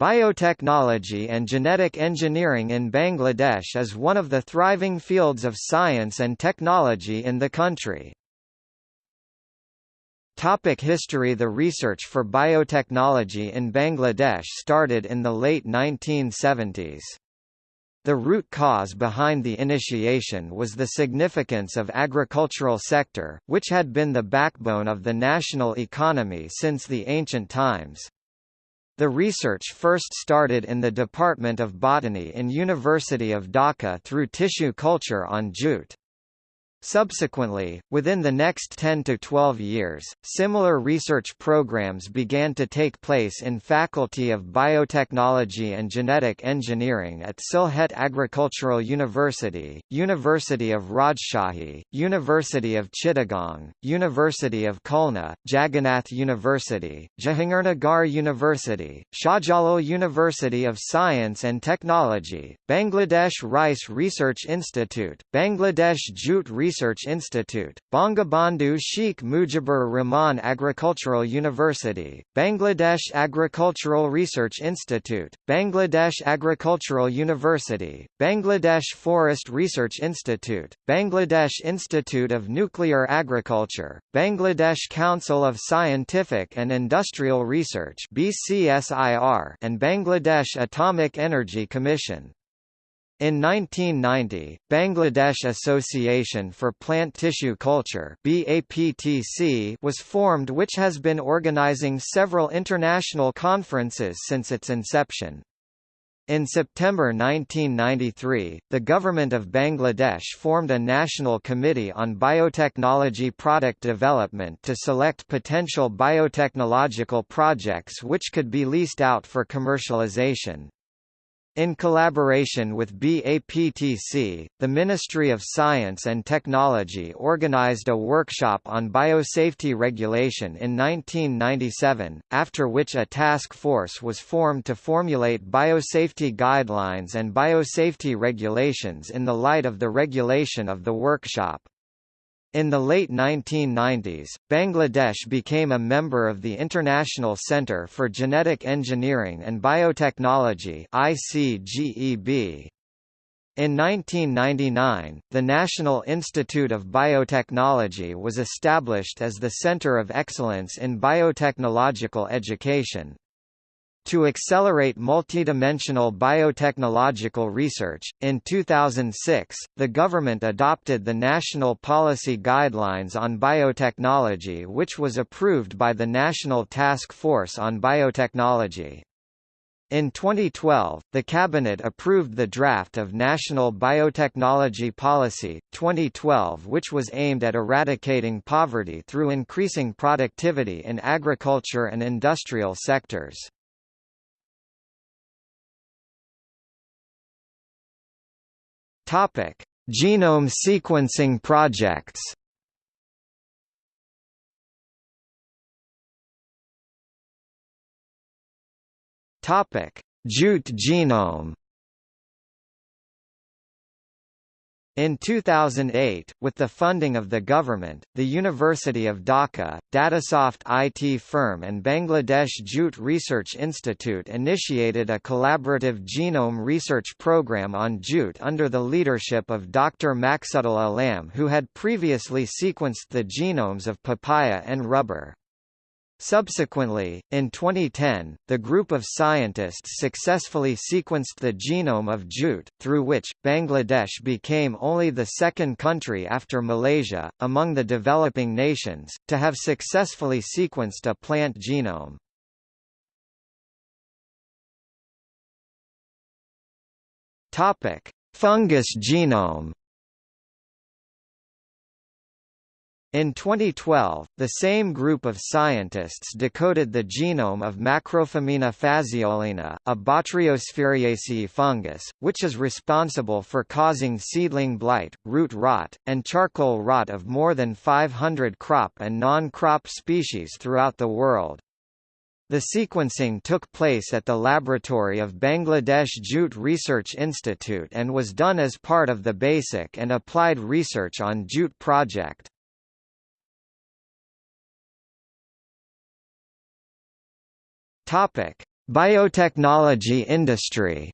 Biotechnology and genetic engineering in Bangladesh is one of the thriving fields of science and technology in the country. Topic history The research for biotechnology in Bangladesh started in the late 1970s. The root cause behind the initiation was the significance of agricultural sector, which had been the backbone of the national economy since the ancient times. The research first started in the Department of Botany in University of Dhaka through tissue culture on jute. Subsequently, within the next 10 to 12 years, similar research programs began to take place in Faculty of Biotechnology and Genetic Engineering at Sylhet Agricultural University, University of Rajshahi, University of Chittagong, University of Khulna, Jagannath University, Jahangirnagar University, Shahjalal University of Science and Technology, Bangladesh Rice Research Institute, Bangladesh Jute Research Research Institute, Bangabandhu Sheikh Mujibur Rahman Agricultural University, Bangladesh Agricultural Research Institute, Bangladesh Agricultural University, Bangladesh Forest Research Institute, Bangladesh Institute of Nuclear Agriculture, Bangladesh Council of Scientific and Industrial Research BCSIR, and Bangladesh Atomic Energy Commission. In 1990, Bangladesh Association for Plant Tissue Culture was formed which has been organizing several international conferences since its inception. In September 1993, the Government of Bangladesh formed a National Committee on Biotechnology Product Development to select potential biotechnological projects which could be leased out for commercialization. In collaboration with BAPTC, the Ministry of Science and Technology organized a workshop on biosafety regulation in 1997, after which a task force was formed to formulate biosafety guidelines and biosafety regulations in the light of the regulation of the workshop. In the late 1990s, Bangladesh became a member of the International Centre for Genetic Engineering and Biotechnology ICGEB. In 1999, the National Institute of Biotechnology was established as the Centre of Excellence in Biotechnological Education. To accelerate multidimensional biotechnological research, in 2006, the government adopted the National Policy Guidelines on Biotechnology which was approved by the National Task Force on Biotechnology. In 2012, the Cabinet approved the draft of National Biotechnology Policy, 2012 which was aimed at eradicating poverty through increasing productivity in agriculture and industrial sectors. Topic: Genome sequencing projects. Topic: Jute genome. In 2008, with the funding of the government, the University of Dhaka, Datasoft IT firm and Bangladesh Jute Research Institute initiated a collaborative genome research program on jute under the leadership of Dr. Maksudul Alam who had previously sequenced the genomes of papaya and rubber. Subsequently, in 2010, the group of scientists successfully sequenced the genome of jute, through which, Bangladesh became only the second country after Malaysia, among the developing nations, to have successfully sequenced a plant genome. Fungus genome In 2012, the same group of scientists decoded the genome of Macrophomina phaseolina, a Botryosphaeriaceae fungus, which is responsible for causing seedling blight, root rot, and charcoal rot of more than 500 crop and non-crop species throughout the world. The sequencing took place at the laboratory of Bangladesh Jute Research Institute and was done as part of the Basic and Applied Research on Jute project. Topic: Biotechnology industry.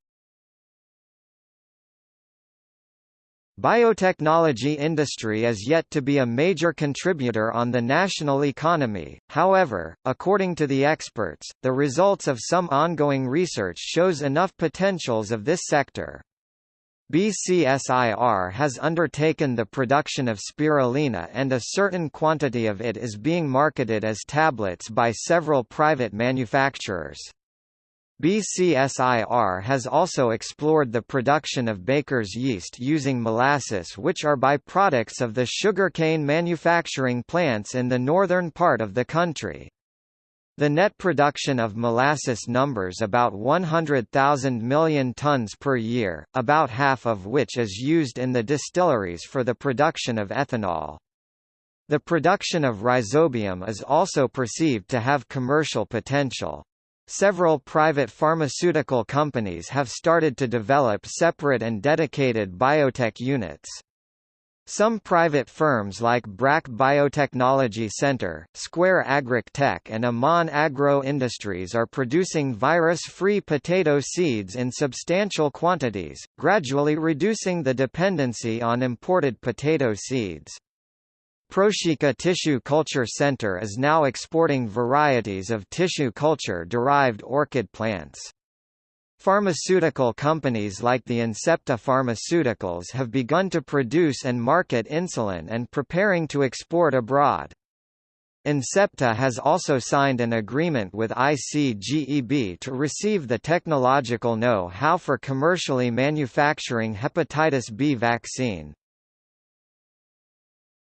Biotechnology industry is yet to be a major contributor on the national economy, however, according to the experts, the results of some ongoing research shows enough potentials of this sector. BCSIR has undertaken the production of spirulina and a certain quantity of it is being marketed as tablets by several private manufacturers. BCSIR has also explored the production of baker's yeast using molasses which are byproducts of the sugarcane manufacturing plants in the northern part of the country. The net production of molasses numbers about 100,000 million tons per year, about half of which is used in the distilleries for the production of ethanol. The production of rhizobium is also perceived to have commercial potential. Several private pharmaceutical companies have started to develop separate and dedicated biotech units. Some private firms like BRAC Biotechnology Center, Square Agric Tech and Amon Agro Industries are producing virus-free potato seeds in substantial quantities, gradually reducing the dependency on imported potato seeds. Proshika Tissue Culture Center is now exporting varieties of tissue culture-derived orchid plants. Pharmaceutical companies like the Incepta Pharmaceuticals have begun to produce and market insulin and preparing to export abroad. Incepta has also signed an agreement with ICGEB to receive the technological know-how for commercially manufacturing hepatitis B vaccine.